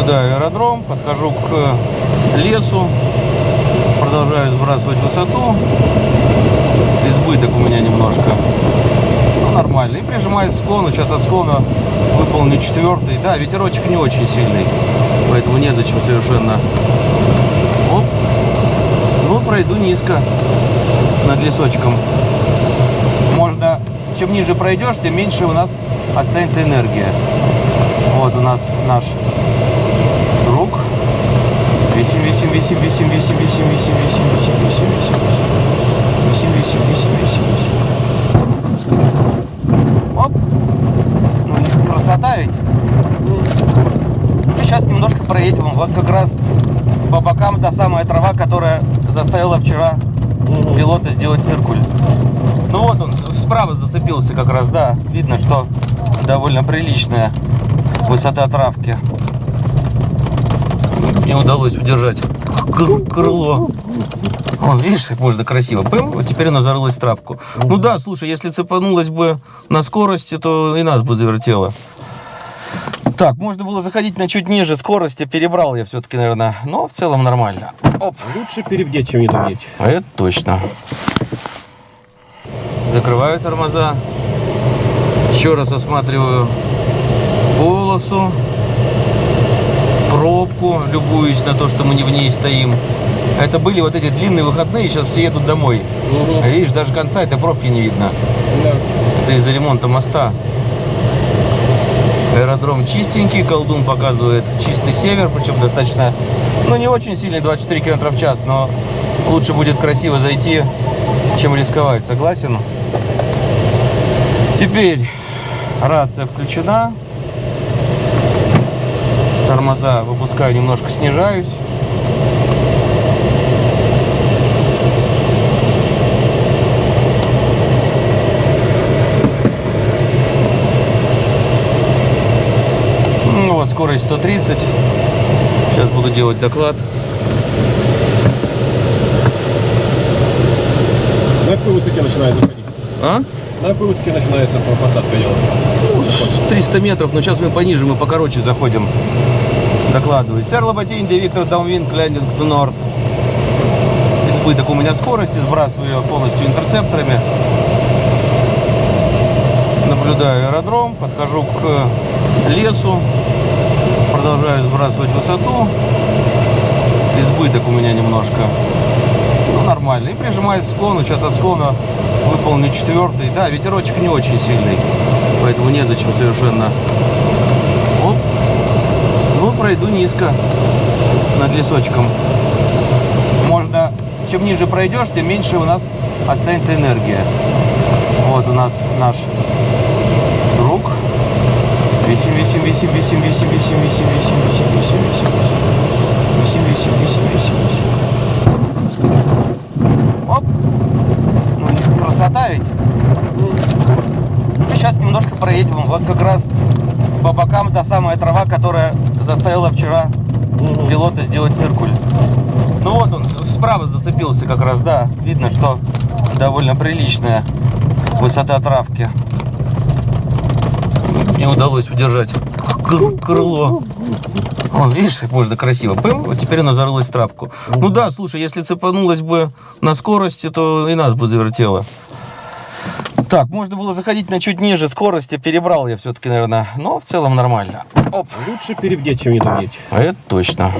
Наблюдаю аэродром, подхожу к лесу, продолжаю сбрасывать высоту. Избыток у меня немножко. Ну, нормально. И прижимаюсь к склону. Сейчас от склона выполню четвертый. Да, ветерочек не очень сильный. Поэтому незачем совершенно. Оп. Ну, пройду низко над лесочком. Можно, чем ниже пройдешь, тем меньше у нас останется энергия. Вот у нас наш. Висим, висим, висим, висим, висим, висим, висим, висим, висим, висим, висим, висим, висим, висим, висим, висим. Оп. Ну, красота ведь. Ну, сейчас немножко проедем. Вот как раз по бокам та самая трава, которая заставила вчера пилота сделать циркуль. Ну вот он справа зацепился как раз, да. Видно, что довольно приличная высота травки. Мне удалось удержать кр- крыло. О, видишь, как можно красиво. Пым, вот теперь она зарылась в травку. Ну да, слушай, если цепанулась бы на скорости, то и нас бы завертело. Так, можно было заходить на чуть ниже скорости, перебрал я все-таки, наверное, но в целом нормально. Оп. Лучше перебдеть, чем недобдеть. А это точно. Закрываю тормоза. Еще раз осматриваю полосу, пробку, любуюсь на то, что мы не в ней стоим. Это были вот эти длинные выходные, сейчас все едут домой. А видишь, даже конца этой пробки не видно. Да. Это из-за ремонта моста. Аэродром чистенький, колдун показывает чистый север, причем достаточно, ну не очень сильный, 24 км в час, но лучше будет красиво зайти, чем рисковать, согласен? Теперь рация включена, тормоза выпускаю, немножко снижаюсь. Ну вот, скорость 130. Сейчас буду делать доклад. На какой высоте начинает заходить? А? На какой высоте начинается по- посадка делать? Ну, 300 метров, но сейчас мы пониже, мы покороче заходим. Докладываю. Сэр Лоботин, Виктор downwind, landing to north. Избыток у меня скорости, сбрасываю ее полностью интерцепторами. Наблюдаю аэродром, подхожу к лесу, продолжаю сбрасывать высоту. Избыток у меня немножко. Ну, нормально. И прижимаюсь к склону. Сейчас от склона выполню четвертый. Да, ветерочек не очень сильный. Поэтому незачем совершенно. Оп. Ну, пройду низко над лесочком. Можно, чем ниже пройдешь, тем меньше у нас останется энергия. Вот у нас наш друг. Висим, висим, висим, висим, висим, висим, висим, висим, висим, висим, висим, висим, висим, висим, висим. Оп. Ну, красота ведь. Ну, сейчас немножко проедем. Вот как раз по бокам та самая трава, которая заставила вчера пилота сделать циркуль. Ну вот он справа зацепился как раз, да. Видно, что довольно приличная высота травки. Мне удалось удержать кр- крыло. О, видишь, как можно красиво. Вот теперь она зарылась в травку. Ну да, слушай, если цепанулась бы на скорости, то и нас бы завертело. Так, можно было заходить на чуть ниже скорости, перебрал я все-таки, наверное, но в целом нормально. Оп. Лучше перебдеть, чем недобдеть. А это точно.